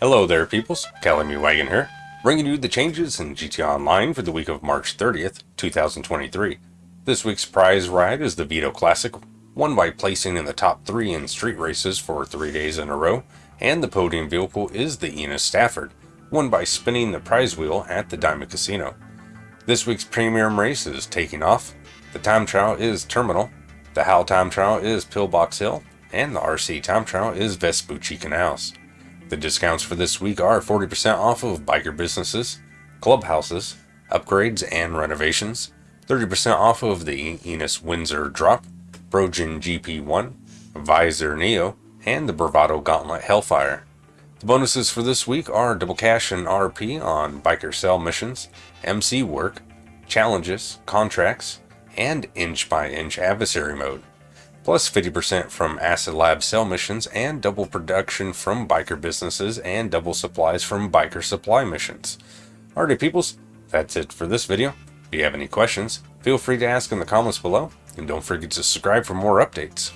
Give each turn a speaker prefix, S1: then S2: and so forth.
S1: Hello there, peoples. Calamy Wagon here, bringing you the changes in GTA Online for the week of March 30th, 2023. This week's prize ride is the Vito Classic, won by placing in the top three in street races for three days in a row, and the podium vehicle is the Enus Stafford, won by spinning the prize wheel at the Diamond Casino. This week's premium race is taking off. The time trial is Terminal, the HAL time trial is Pillbox Hill, and the RC time trial is Vespucci Canals. The discounts for this week are 40% off of biker businesses, clubhouses, upgrades and renovations, 30% off of the Enus Windsor Drop, Progen GP1, Vysser Neo, and the Bravado Gauntlet Hellfire. The bonuses for this week are double cash and RP on biker cell missions, MC work, challenges, contracts, and inch by inch adversary mode plus 50% from Acid Lab cell missions and double production from biker businesses and double supplies from biker supply missions. Alrighty peoples, that's it for this video. If you have any questions, feel free to ask in the comments below, and don't forget to subscribe for more updates.